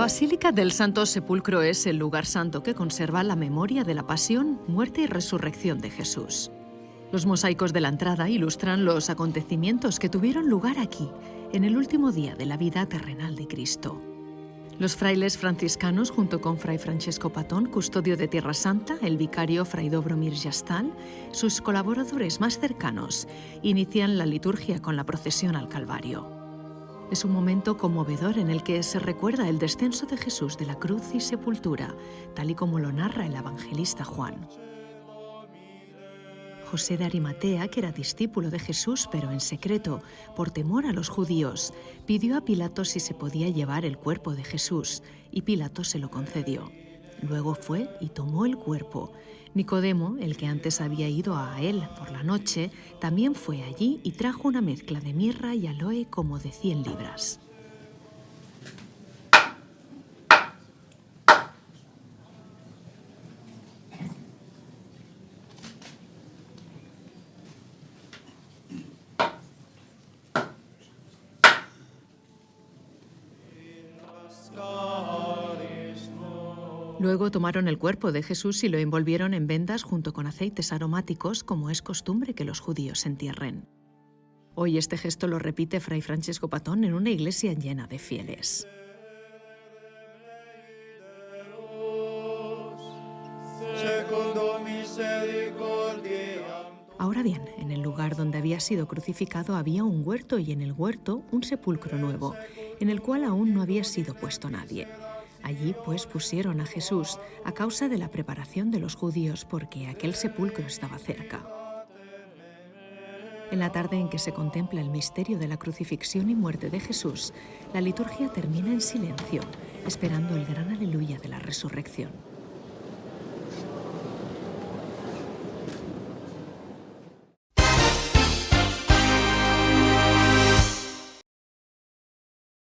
Basílica del Santo Sepulcro es el lugar santo que conserva la memoria de la pasión, muerte y resurrección de Jesús. Los mosaicos de la entrada ilustran los acontecimientos que tuvieron lugar aquí, en el último día de la vida terrenal de Cristo. Los frailes franciscanos, junto con Fray Francesco Patón, custodio de Tierra Santa, el vicario Fray Dobromir Yastal, sus colaboradores más cercanos, inician la liturgia con la procesión al Calvario. Es un momento conmovedor en el que se recuerda el descenso de Jesús de la cruz y sepultura, tal y como lo narra el evangelista Juan. José de Arimatea, que era discípulo de Jesús, pero en secreto, por temor a los judíos, pidió a Pilato si se podía llevar el cuerpo de Jesús, y Pilato se lo concedió. Luego fue y tomó el cuerpo. Nicodemo, el que antes había ido a él por la noche, también fue allí y trajo una mezcla de mirra y aloe como de 100 libras. Luego tomaron el cuerpo de Jesús y lo envolvieron en vendas junto con aceites aromáticos, como es costumbre que los judíos entierren. Hoy este gesto lo repite Fray Francesco Patón en una iglesia llena de fieles. Ahora bien, en el lugar donde había sido crucificado había un huerto y en el huerto un sepulcro nuevo, en el cual aún no había sido puesto nadie. Allí pues pusieron a Jesús a causa de la preparación de los judíos porque aquel sepulcro estaba cerca. En la tarde en que se contempla el misterio de la crucifixión y muerte de Jesús, la liturgia termina en silencio, esperando el gran aleluya de la resurrección.